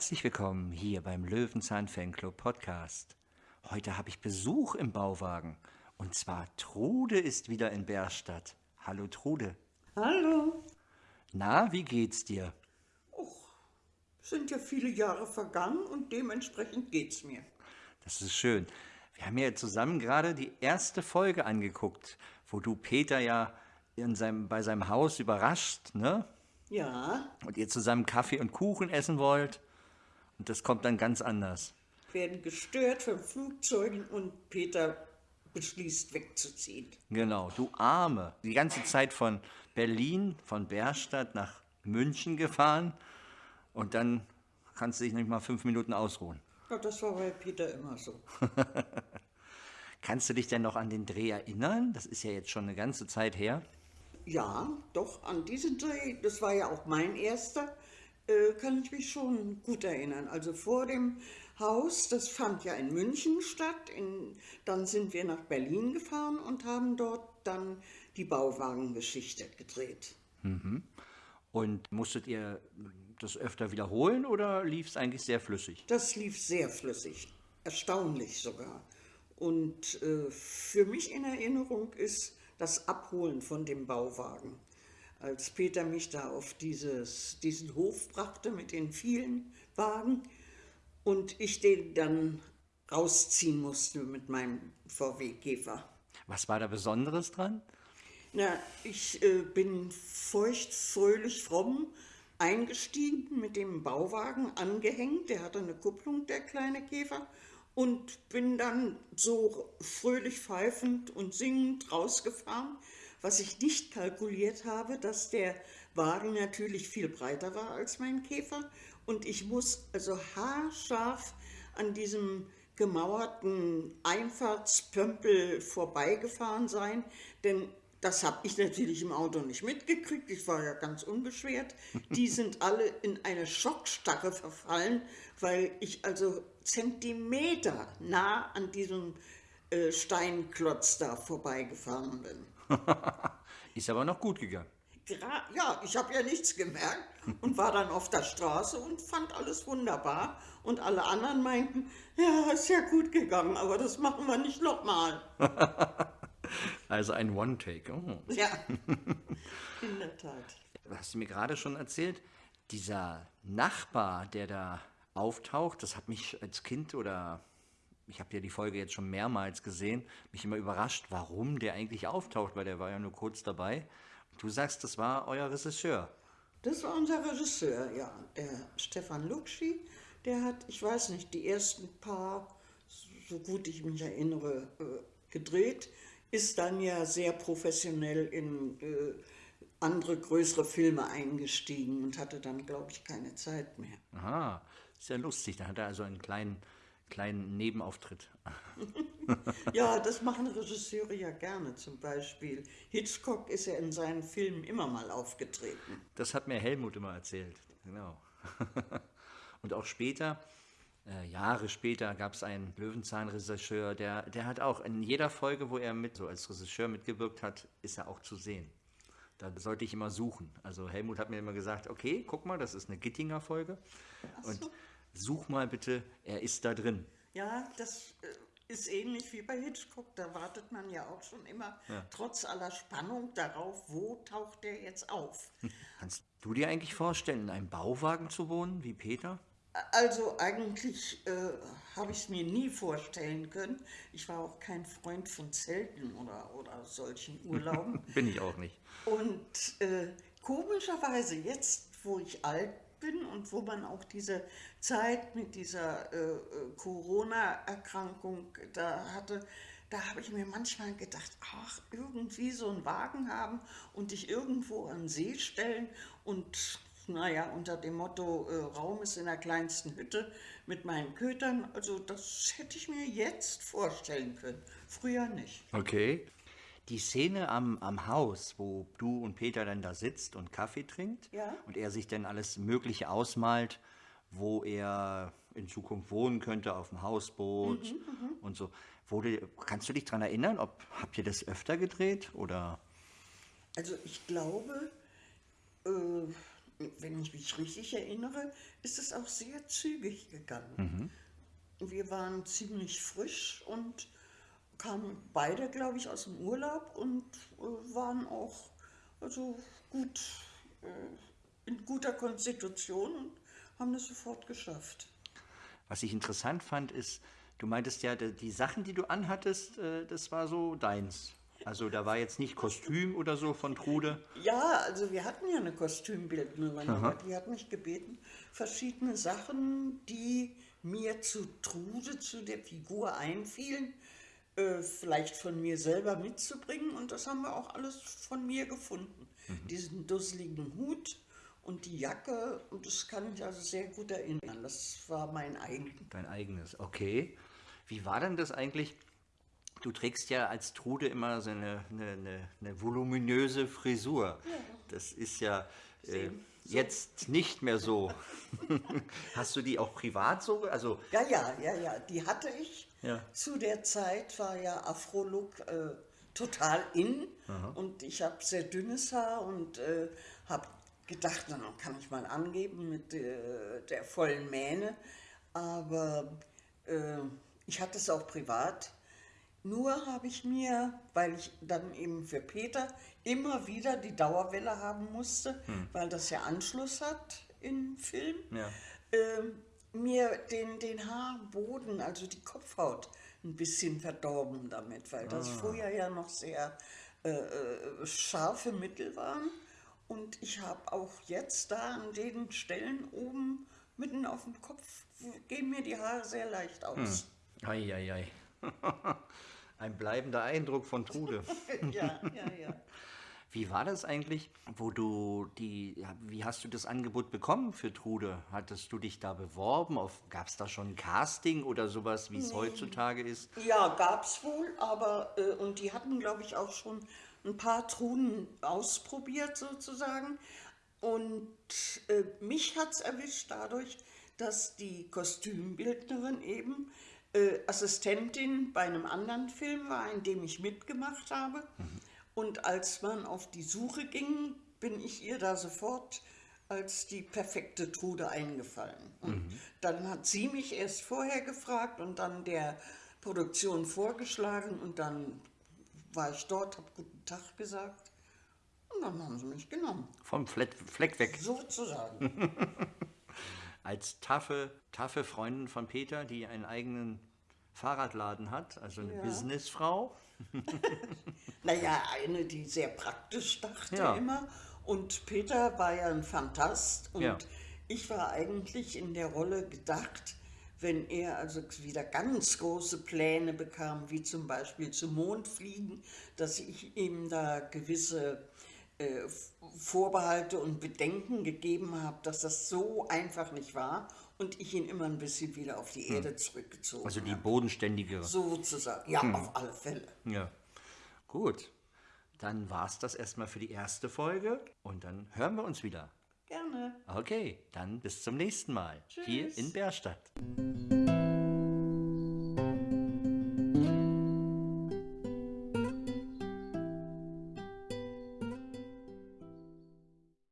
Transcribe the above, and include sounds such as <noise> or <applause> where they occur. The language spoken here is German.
Herzlich willkommen hier beim Löwenzahn Fanclub Podcast. Heute habe ich Besuch im Bauwagen. Und zwar Trude ist wieder in Bärstadt. Hallo Trude. Hallo. Na, wie geht's dir? Och, sind ja viele Jahre vergangen und dementsprechend geht's mir. Das ist schön. Wir haben ja zusammen gerade die erste Folge angeguckt, wo du Peter ja in seinem, bei seinem Haus überrascht, ne? Ja, Und ihr zusammen Kaffee und Kuchen essen wollt. Und das kommt dann ganz anders. werden gestört von Flugzeugen und Peter beschließt wegzuziehen. Genau, du Arme. Die ganze Zeit von Berlin, von Bärstadt nach München gefahren. Und dann kannst du dich nicht mal fünf Minuten ausruhen. Ja, das war bei Peter immer so. <laughs> Kannst du dich denn noch an den Dreh erinnern? Das ist ja jetzt schon eine ganze Zeit her. Ja, doch, an diesen Dreh, das war ja auch mein erster, äh, kann ich mich schon gut erinnern. Also vor dem Haus, das fand ja in München statt. In, dann sind wir nach Berlin gefahren und haben dort dann die Bauwagengeschichte gedreht. Und musstet ihr das öfter wiederholen oder lief es eigentlich sehr flüssig? Das lief sehr flüssig, erstaunlich sogar. Und äh, für mich in Erinnerung ist das Abholen von dem Bauwagen. Als Peter mich da auf dieses, diesen Hof brachte mit den vielen Wagen und ich den dann rausziehen musste mit meinem VW Käfer. Was war da Besonderes dran? Na, ich äh, bin feucht, fröhlich, fromm eingestiegen mit dem Bauwagen angehängt. Der hatte eine Kupplung, der kleine Käfer. Und bin dann so fröhlich pfeifend und singend rausgefahren. Was ich nicht kalkuliert habe, dass der Wagen natürlich viel breiter war als mein Käfer. Und ich muss also haarscharf an diesem gemauerten Einfahrtspömpel vorbeigefahren sein, denn das habe ich natürlich im Auto nicht mitgekriegt. Ich war ja ganz unbeschwert. <laughs> Die sind alle in eine Schockstarre verfallen, weil ich also Zentimeter nah an diesem äh, Steinklotz da vorbeigefahren bin. <laughs> Ist aber noch gut gegangen. Gra ja, ich habe ja nichts gemerkt und war dann auf der Straße und fand alles wunderbar. Und alle anderen meinten, ja, ist ja gut gegangen, aber das machen wir nicht nochmal. <laughs> Also ein One-Take. Oh. Ja, <laughs> in der Tat. hast du mir gerade schon erzählt, dieser Nachbar, der da auftaucht, das hat mich als Kind oder ich habe ja die Folge jetzt schon mehrmals gesehen, mich immer überrascht, warum der eigentlich auftaucht, weil der war ja nur kurz dabei. Und du sagst, das war euer Regisseur. Das war unser Regisseur, ja, der Stefan Luxi. Der hat, ich weiß nicht, die ersten paar, so gut ich mich erinnere, äh, gedreht, ist dann ja sehr professionell in äh, andere größere Filme eingestiegen und hatte dann, glaube ich, keine Zeit mehr. Aha, ja lustig. Da hat er also einen kleinen, kleinen Nebenauftritt. <laughs> Ja, das machen Regisseure ja gerne. Zum Beispiel Hitchcock ist ja in seinen Filmen immer mal aufgetreten. Das hat mir Helmut immer erzählt. Genau. <laughs> Und auch später, äh, Jahre später, gab es einen Löwenzahn-Regisseur, der, der hat auch in jeder Folge, wo er mit so als Regisseur mitgewirkt hat, ist er auch zu sehen. Da sollte ich immer suchen. Also Helmut hat mir immer gesagt, okay, guck mal, das ist eine Gittinger Folge. Und such mal bitte, er ist da drin. Ja, das äh, ist ähnlich wie bei Hitchcock. Da wartet man ja auch schon immer trotz aller Spannung darauf, wo taucht der jetzt auf. <laughs> Kannst du dir eigentlich vorstellen, in einem Bauwagen zu wohnen, wie Peter? Also eigentlich äh, habe ich es mir nie vorstellen können. Ich war auch kein Freund von Zelten oder, oder solchen <laughs> Urlauben. Bin ich auch nicht. Und äh, komischerweise jetzt, wo ich alt bin und wo man auch diese Zeit mit dieser äh, äh, Corona-Erkrankung da hatte, da habe ich mir manchmal gedacht, ach, irgendwie so einen Wagen haben und dich irgendwo an See stellen und naja, unter dem Motto, äh, Raum ist in der kleinsten Hütte mit meinen Kötern, also das hätte ich mir jetzt vorstellen können, früher nicht. Okay. Die Szene am, am Haus, wo du und Peter dann da sitzt und Kaffee trinkt Ja. und er sich dann alles Mögliche ausmalt, wo er in Zukunft wohnen könnte, auf dem Hausboot und so. Wurde, kannst du dich daran erinnern, ob habt ihr das öfter gedreht oder? Also ich glaube, äh, wenn ich mich richtig erinnere, ist es auch sehr zügig gegangen. Wir waren ziemlich frisch und kamen beide, glaube ich, aus dem Urlaub und äh, waren auch also gut äh, in guter Konstitution und haben das sofort geschafft. Was ich interessant fand, ist, du meintest ja, die Sachen, die du anhattest, äh, das war so deins. Also da war jetzt nicht Kostüm oder so von Trude. Ja, also wir hatten ja eine Kostümbildnerin, aber die hat mich gebeten, verschiedene Sachen, die mir zu Trude, zu der Figur einfielen, äh, vielleicht von mir selber mitzubringen. Und das haben wir auch alles von mir gefunden. Diesen dusseligen Hut und die Jacke, und das kann ich also sehr gut erinnern. Das war mein eigen. Dein eigenes, okay. Wie war denn das eigentlich? Du trägst ja als Trude immer so eine, eine, eine, eine voluminöse Frisur. Das ist ja äh, jetzt nicht mehr so. <laughs> Hast du die auch privat so? Also, Ja, ja, ja, ja, die hatte ich. Ja. Zu der Zeit war ja Afro-Look äh, total in und ich habe sehr dünnes Haar und äh, habe gedacht, na, dann kann ich mal angeben mit äh, der vollen Mähne. Aber äh, ich hatte es auch privat. Nur habe ich mir, weil ich dann eben für Peter immer wieder die Dauerwelle haben musste, weil das ja Anschluss hat im Film, Ja. ähm, mir den, den Haarboden, also die Kopfhaut, ein bisschen verdorben damit, weil das früher ja noch sehr äh, äh, scharfe Mittel waren. Und ich habe auch jetzt da an den Stellen oben mitten auf dem Kopf, gehen mir die Haare sehr leicht aus. Eieiei. <laughs> Ein bleibender Eindruck von Trude. <laughs> ja, ja, ja. <laughs> Wie war das eigentlich, wo du die, wie hast du das Angebot bekommen für Trude? Hattest du dich da beworben? Gab es da schon ein Casting oder sowas, wie es heutzutage ist? Ja, gab's wohl, aber äh, und die hatten, glaube ich, auch schon ein paar Truhen ausprobiert sozusagen. Und äh, mich hat's erwischt dadurch, dass die Kostümbildnerin eben äh, Assistentin bei einem anderen Film war, in dem ich mitgemacht habe. Und als man auf die Suche ging, bin ich ihr da sofort als die perfekte Trude eingefallen. Und dann hat sie mich erst vorher gefragt und dann der Produktion vorgeschlagen und dann war ich dort, habe guten Tag gesagt und dann haben sie mich genommen. Vom Fleck, Fleck weg. Sozusagen. <laughs> Als taffe, taffe Freundin von Peter, die einen eigenen Fahrradladen hat, also eine Ja. Businessfrau. <laughs> Naja, eine, die sehr praktisch dachte Ja. immer. Und Peter war ja ein Fantast und Ja. ich war eigentlich in der Rolle gedacht, wenn er also wieder ganz große Pläne bekam, wie zum Beispiel zum Mond fliegen, dass ich ihm da gewisse äh, Vorbehalte und Bedenken gegeben habe, dass das so einfach nicht war und ich ihn immer ein bisschen wieder auf die Erde zurückgezogen Also die habe. bodenständigere. Sozusagen, ja, auf alle Fälle. Ja. Gut. Dann war es das erstmal für die erste Folge und dann hören wir uns wieder. Gerne. Okay, dann bis zum nächsten Mal. Hier Tschüss. in Bärstadt.